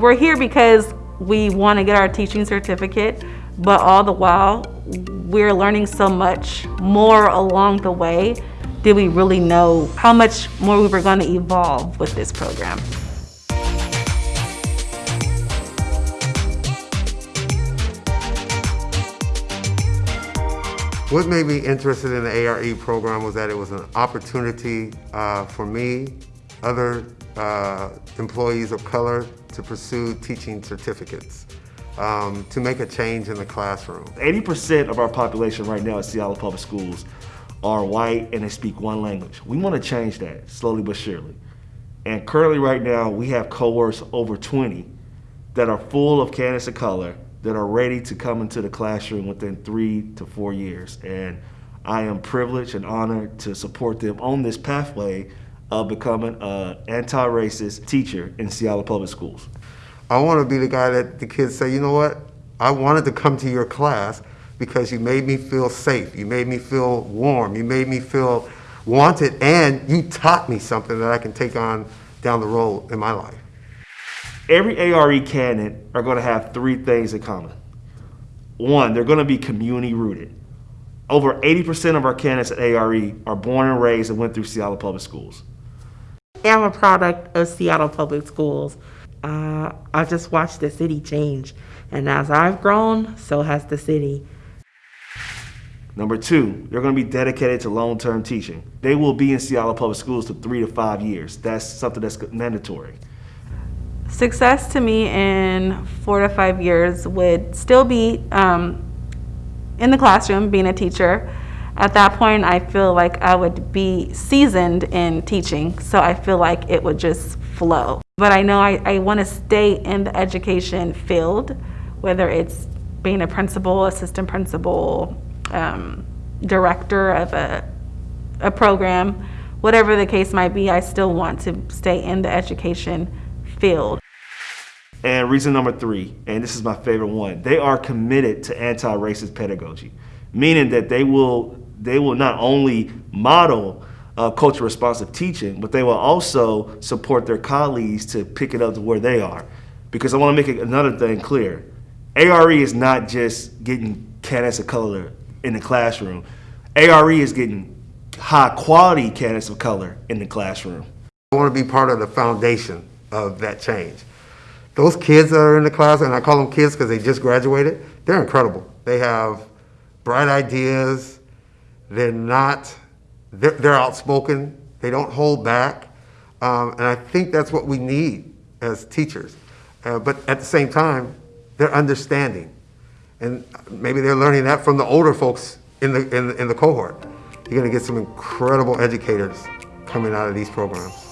We're here because we want to get our teaching certificate, but all the while, we're learning so much more along the way. Did we really know how much more we were going to evolve with this program? What made me interested in the ARE program was that it was an opportunity uh, for me, other uh, employees of color, to pursue teaching certificates, um, to make a change in the classroom. 80% of our population right now at Seattle Public Schools are white and they speak one language. We want to change that slowly but surely. And currently right now, we have cohorts over 20 that are full of candidates of color that are ready to come into the classroom within three to four years. And I am privileged and honored to support them on this pathway of becoming an anti-racist teacher in Seattle Public Schools. I want to be the guy that the kids say, you know what, I wanted to come to your class because you made me feel safe, you made me feel warm, you made me feel wanted, and you taught me something that I can take on down the road in my life. Every ARE candidate are going to have three things in common. One, they're going to be community rooted. Over 80% of our candidates at ARE are born and raised and went through Seattle Public Schools. Am a product of Seattle Public Schools. Uh, I just watched the city change, and as I've grown, so has the city. Number two, they're going to be dedicated to long-term teaching. They will be in Seattle Public Schools for three to five years. That's something that's mandatory. Success to me in four to five years would still be um, in the classroom, being a teacher. At that point, I feel like I would be seasoned in teaching, so I feel like it would just flow. But I know I, I want to stay in the education field, whether it's being a principal, assistant principal, um, director of a, a program, whatever the case might be, I still want to stay in the education field. And reason number three, and this is my favorite one, they are committed to anti-racist pedagogy, meaning that they will they will not only model uh, culture responsive teaching, but they will also support their colleagues to pick it up to where they are. Because I want to make another thing clear. ARE is not just getting candidates of color in the classroom. ARE is getting high quality candidates of color in the classroom. I want to be part of the foundation of that change. Those kids that are in the class, and I call them kids because they just graduated, they're incredible. They have bright ideas. They're not, they're, they're outspoken. They don't hold back. Um, and I think that's what we need as teachers. Uh, but at the same time, they're understanding. And maybe they're learning that from the older folks in the, in in the cohort. You're going to get some incredible educators coming out of these programs.